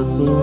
嗯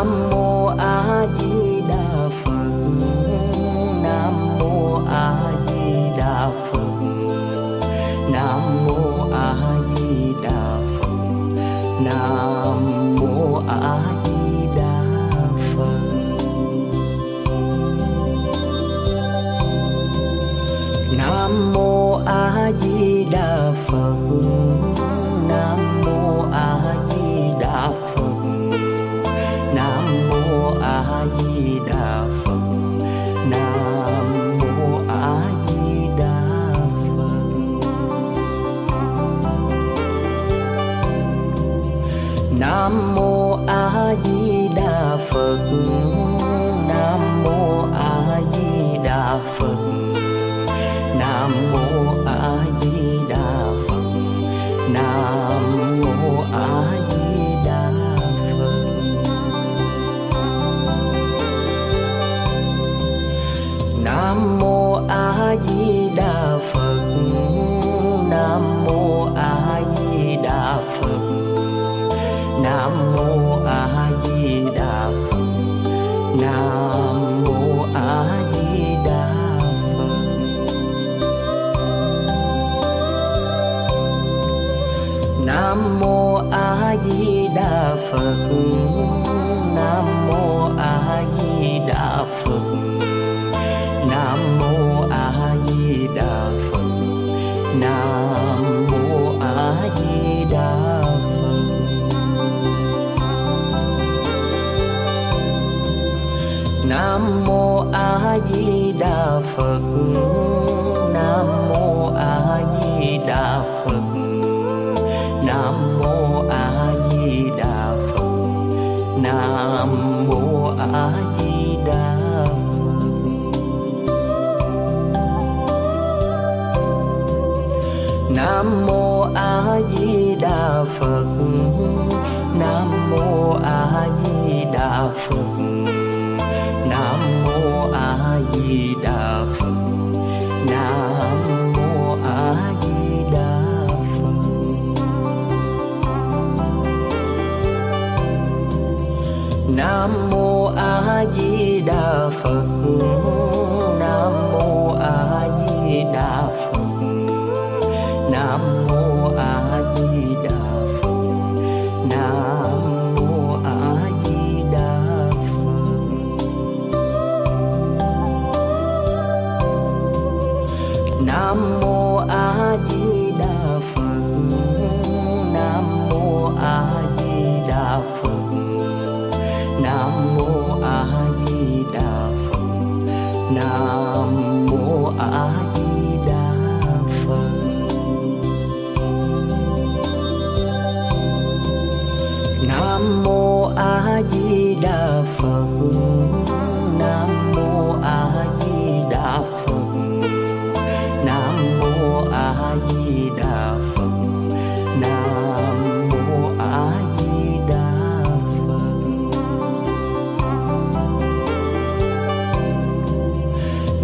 nam mô a di đà phật. Nam mô a di đà phật. Nam mô a di đà phật. Nam mô a di đà phật. Nam mô a di đà nam mô a di đà phật. Nam mô a di đà phật. Nam mô a di đà phật. Nam mô a di đà phật. Nam mô A Di Đà Phật. Nam mô A Di 在意。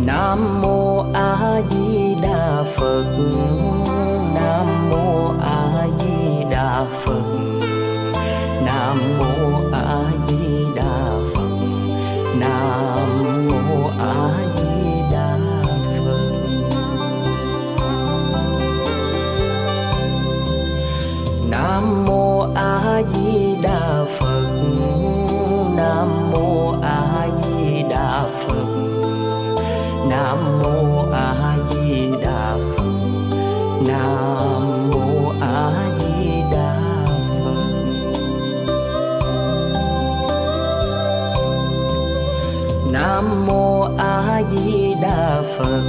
nam mô a di đà phật. fun.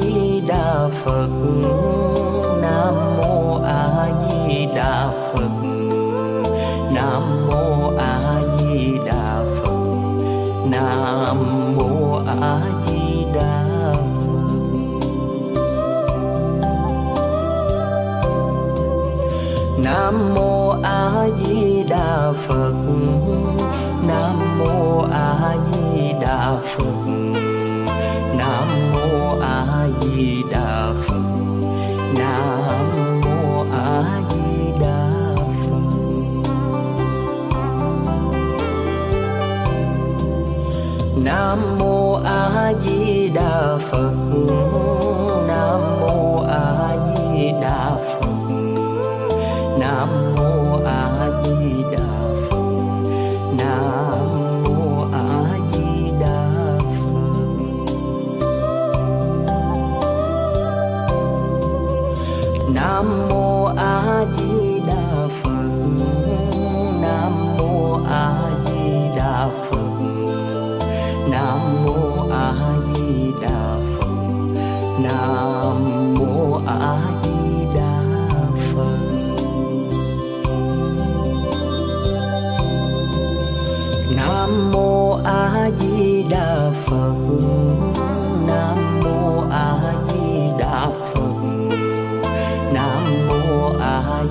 di đà phật, nam mô a di đà phật, nam mô a di đà phật, nam mô a di đà phật. Nam mô a di đà phật, nam mô a di đà phật.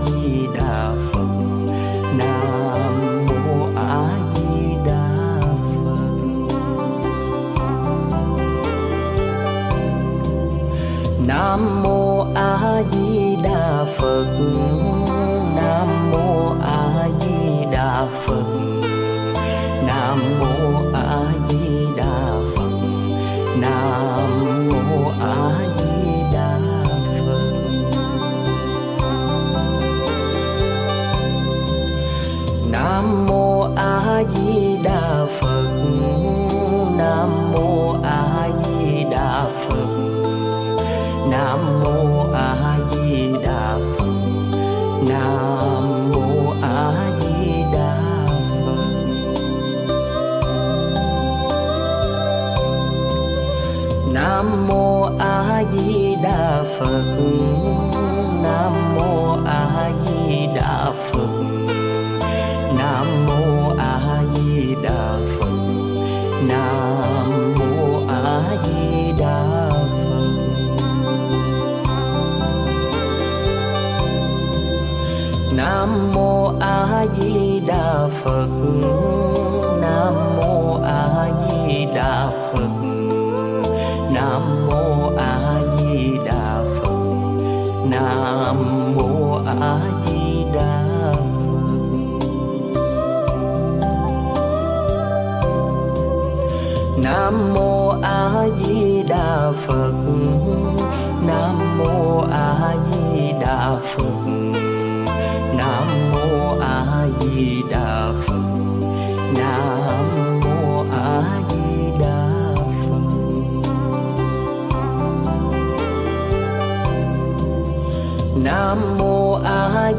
di đà phật nam mô a di đà phật nam mô a di đà phật.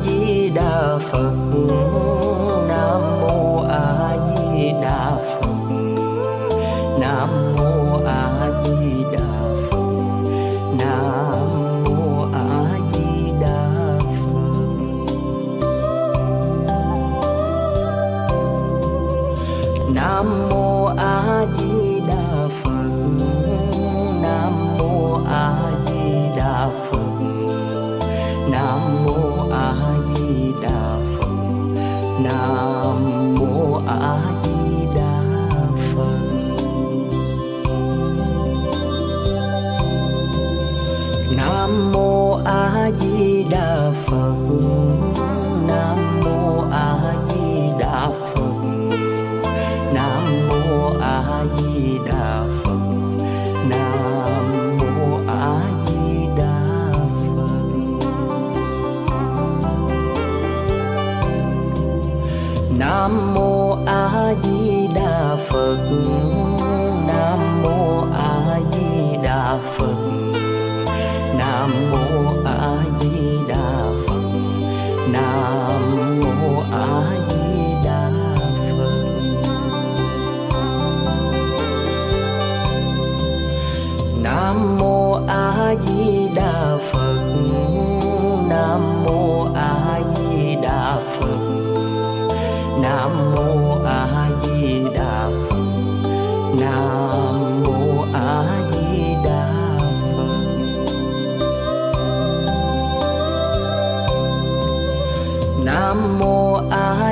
di đà phật.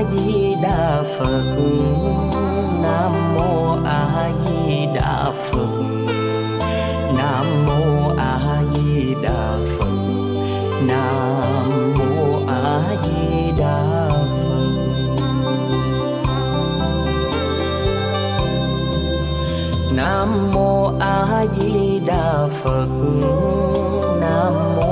a di đà phật. Nam mô a di đà phật. Nam mô a di đà phật. Nam mô a di đà phật. Nam mô a di đà phật. Nam mô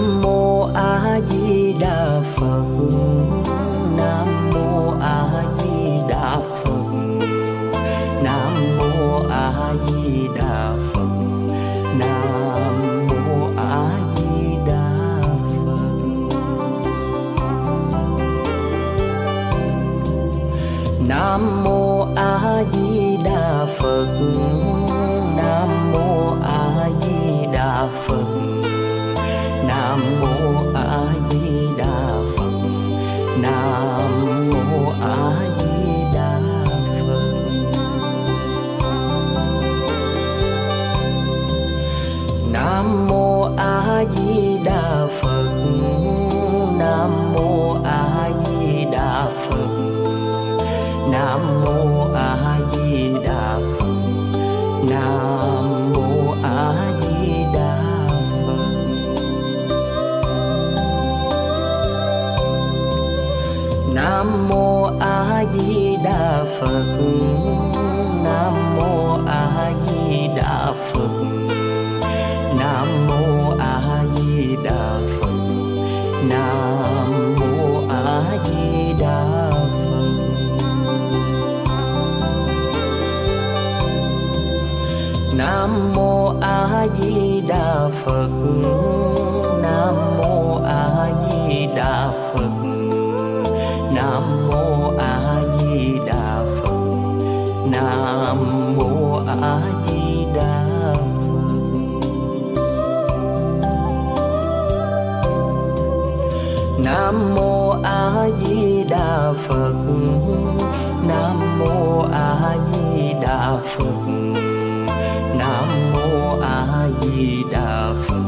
nam mô a di đà phật. Nam mô a di đà phật. Nam mô a di đà phật. Nam mô a di đà phật. Nam mô a di đà phật. mô a di đà phật. Nam mô a di đà phật. Nam mô a di đà phật.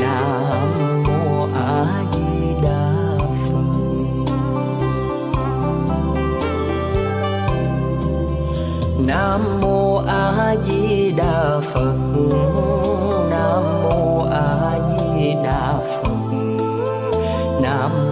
Nam mô a di đà phật. Nam mô a di đà phật. Nam mô a di đà phật. nam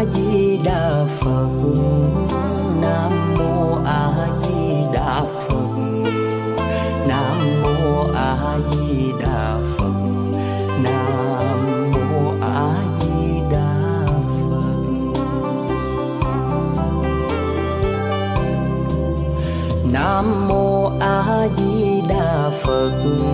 a di đà phật nam mô a di đà phật nam mô a di đà phật. Nam mô a di đà phật. Nam mô a di đà phật.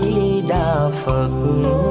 di đà phật.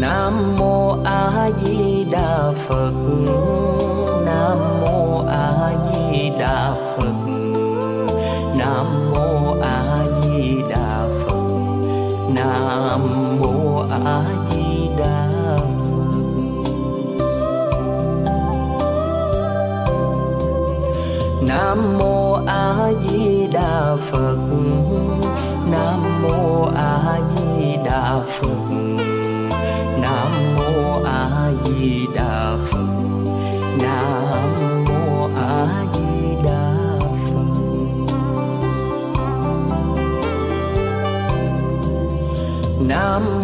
Nam mô A Di Đà Phật. Nam mô A Di Đà Phật. Nam mô A Di Đà Phật. Nam mô A Di Đà Phật. Nam mô A Di Đà Phật. Nam mô A Di I'm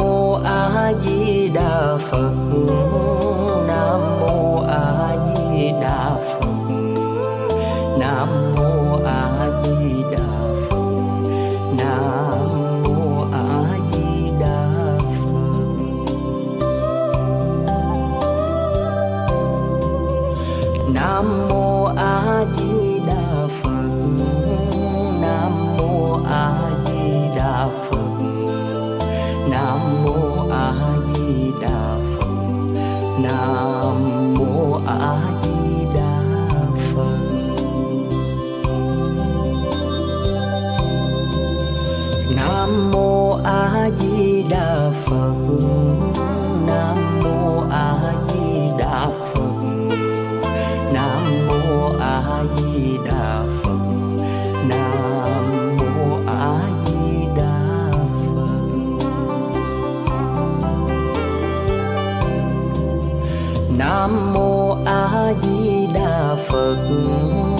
phật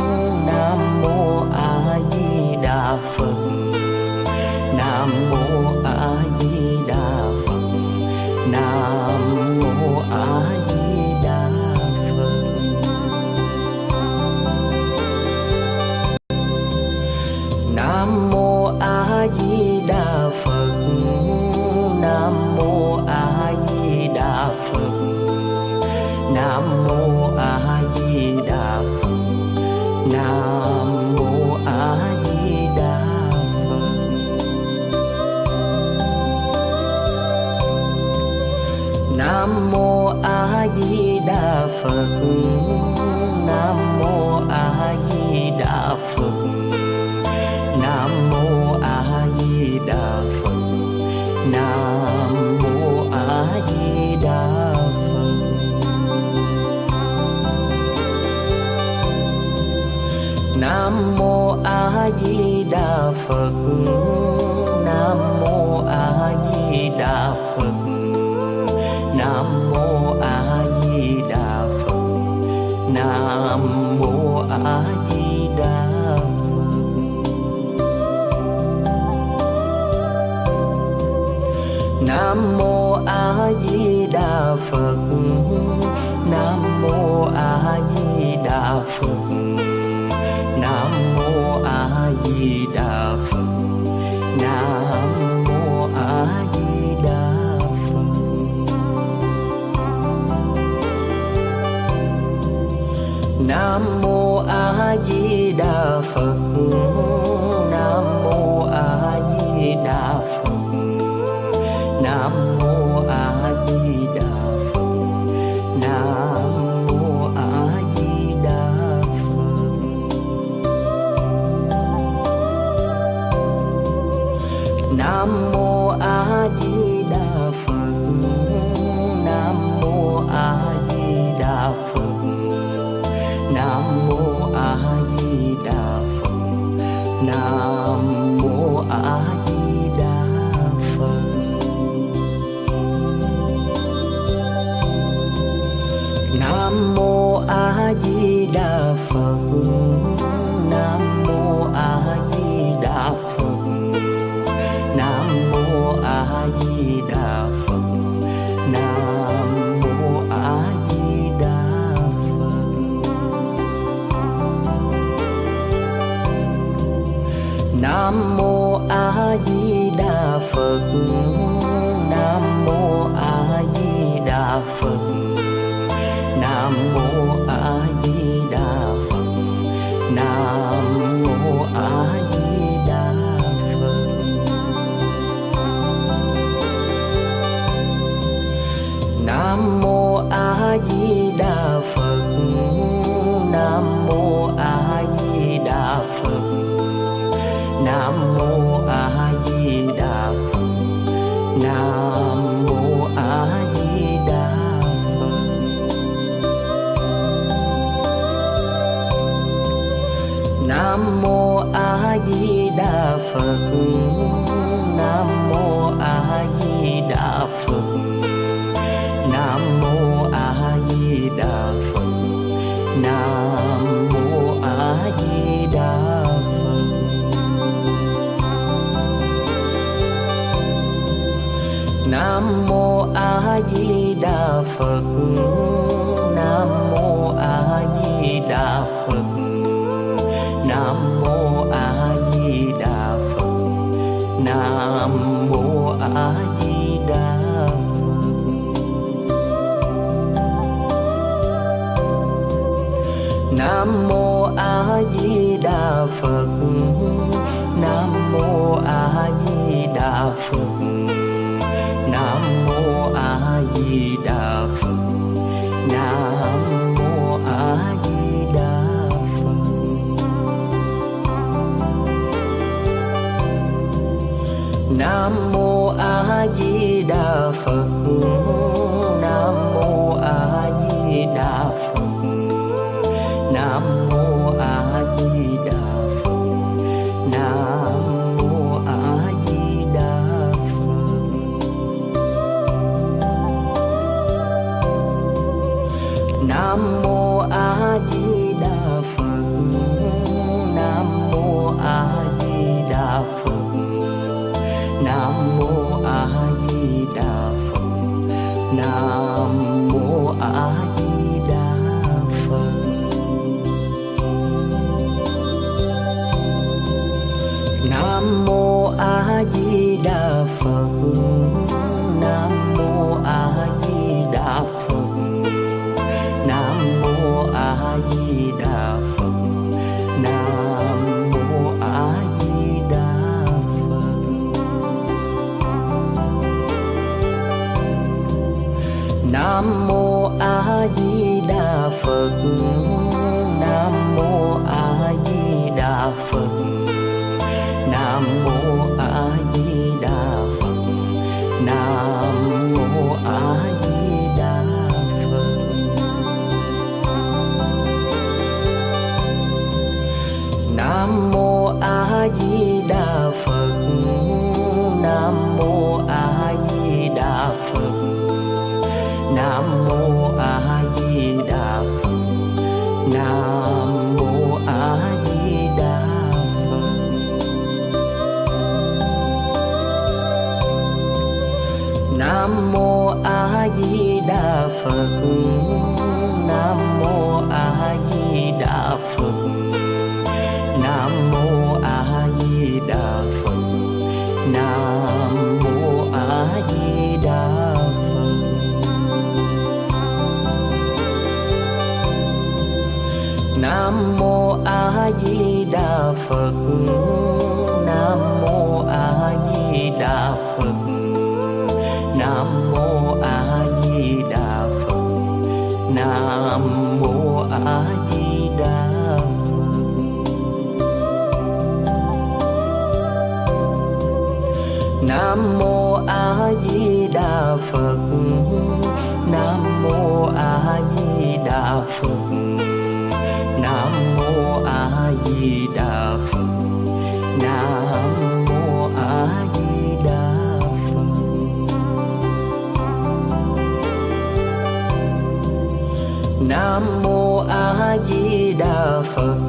đà phật, nam mô a di đà phật. Nam mô a di đà phật, nam mô a di đà phật a di đà phật. Nam mô a di đà phật. saudade. Phật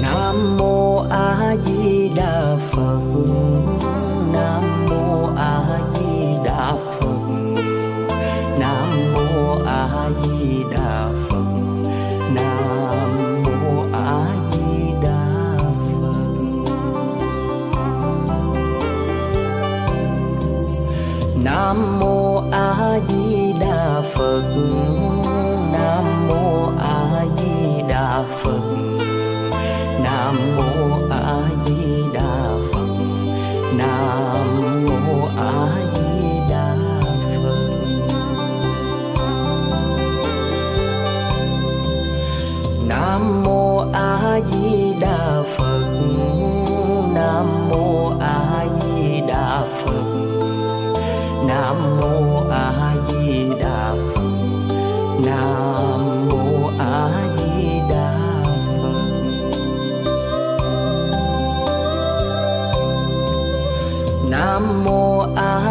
nam mô a di đà phật. Nam mô a di đà phật. Nam mô a di đà phật. Nam mô a di đà phật. Nam mô a di đà phật.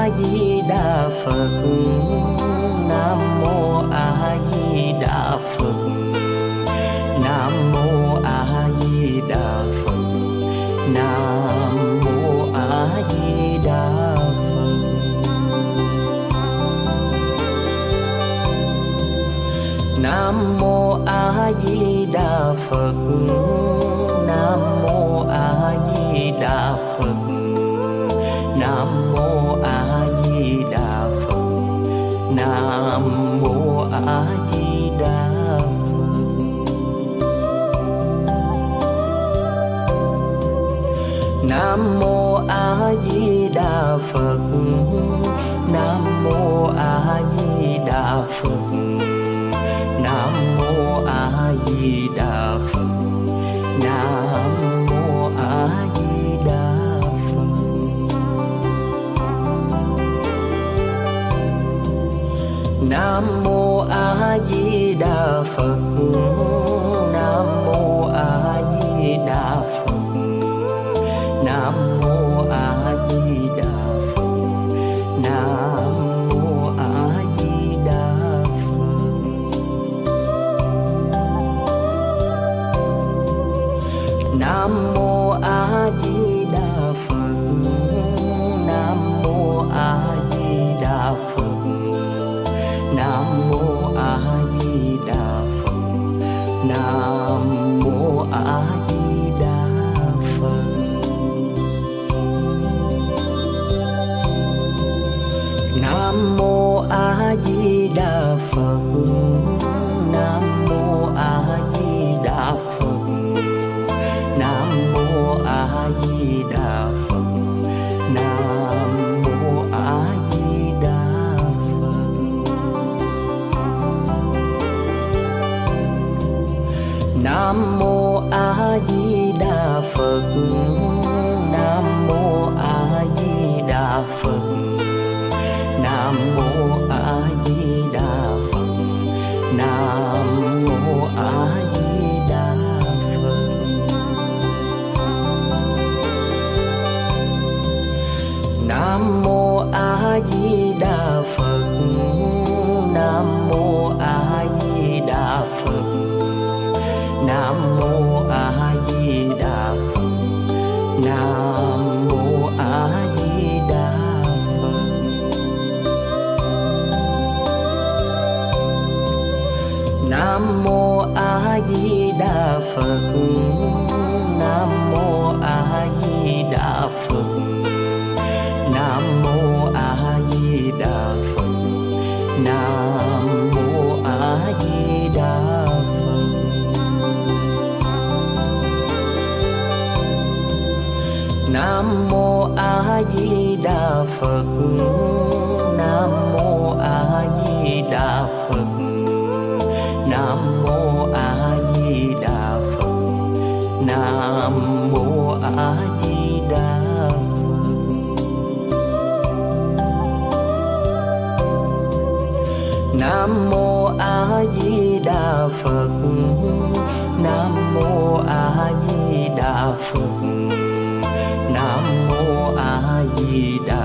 a di đà phật nam mô a di đà phật nam mô a di đà phật. Nam mô a di đà phật. Nam mô a di đà phật. nam mô a di đà phật. Nam mô a di đà phật. Nam mô a di đà phật. Nam mô a di đà phật. Nam mô a di đà phật. Phật nam mô a di đà phật nam mô a di đà phật nam mô a di đà phật. Nam mô a di đà phật. Nam mô a di đà phật. Nam mô a di đà phật. Nam mô a di đà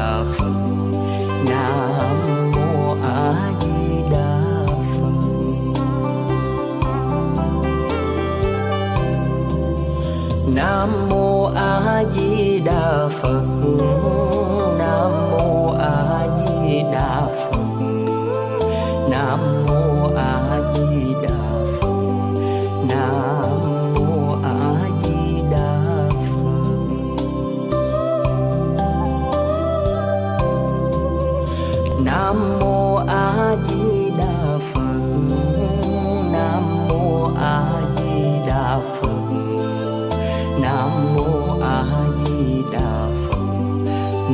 đà phật,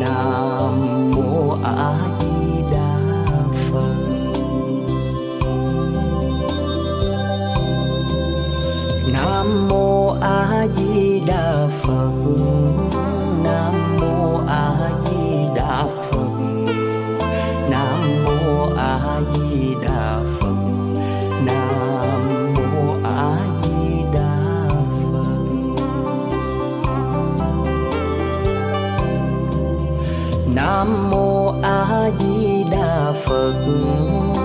nam mô a di đà phật. Nam mô a di đà phật, nam mô a di đà phật. Nam mô a di Đã.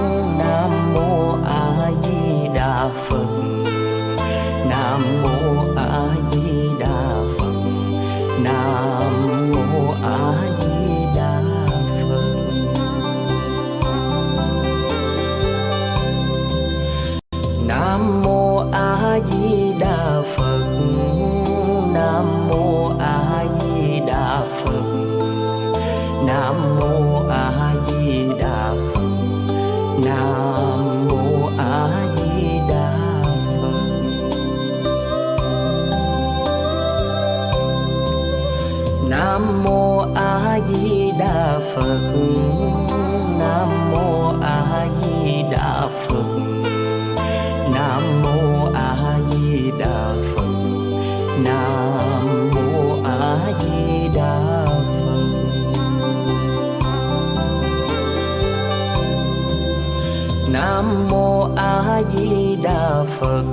A di đà phật.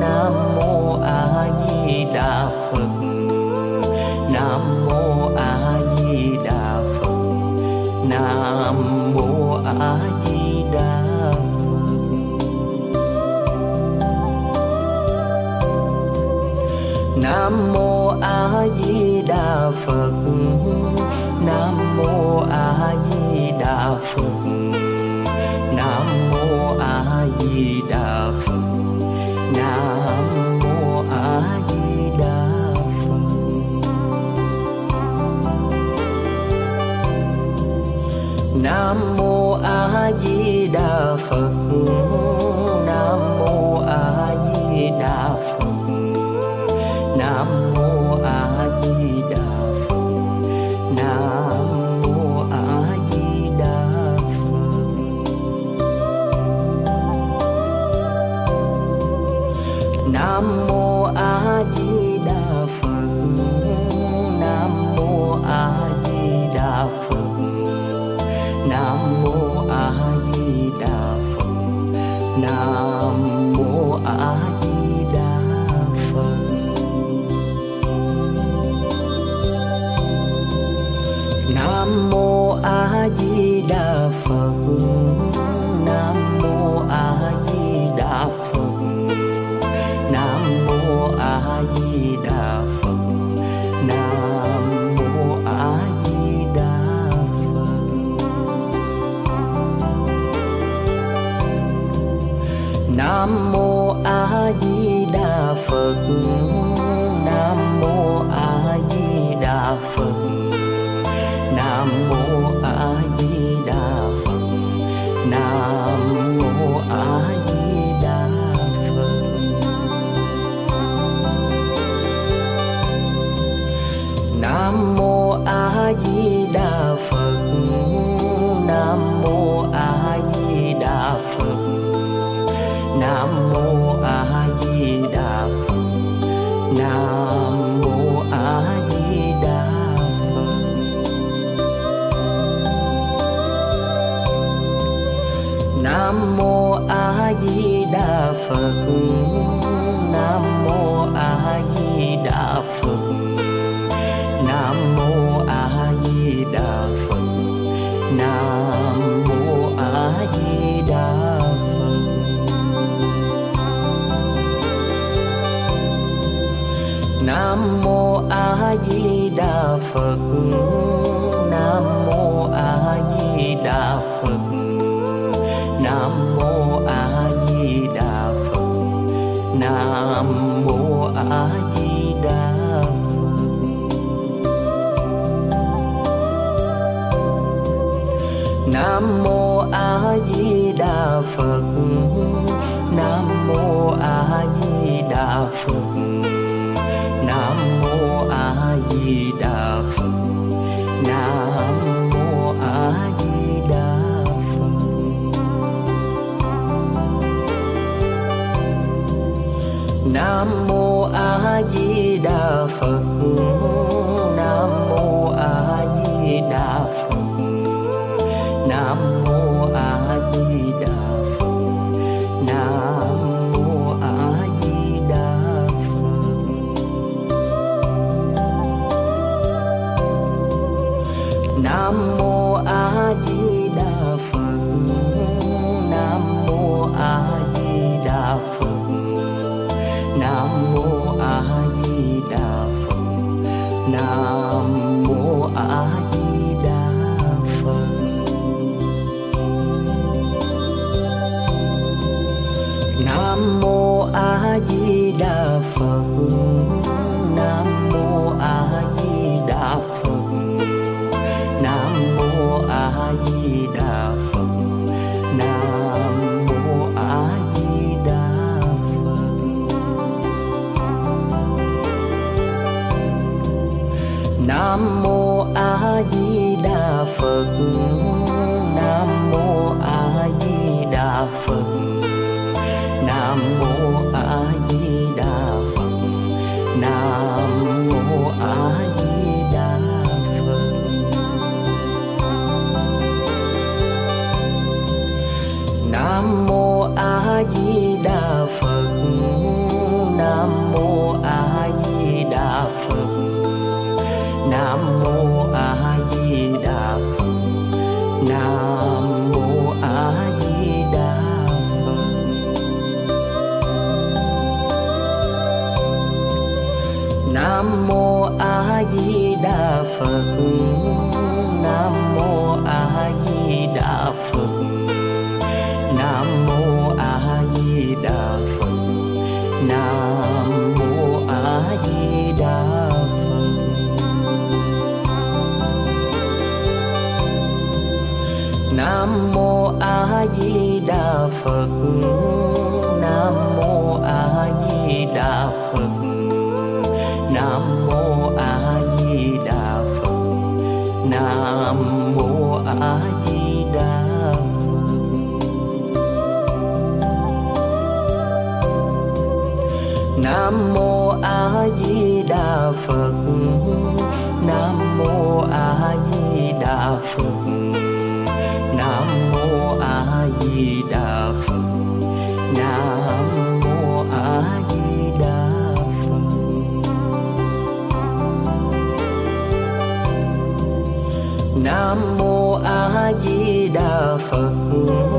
Nam mô a di đà phật. Nam mô a di đà phật. Nam mô a di đà phật. Nam mô a di đà phật. Nam mô a di đà phật. nam mô a di đà phật nam mô a di đà phật nam mô a di đà phật nam mô a di đà phật. Nam mô a di đà phật. Nam mô a di đà phật. Nam mô a di đà phật. Nam mô a di đà phật. Nam mô a di đà phật. Nam mô a di đà phật.